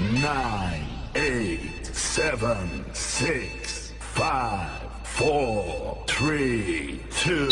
nine, eight, seven, six, five, four, three, two.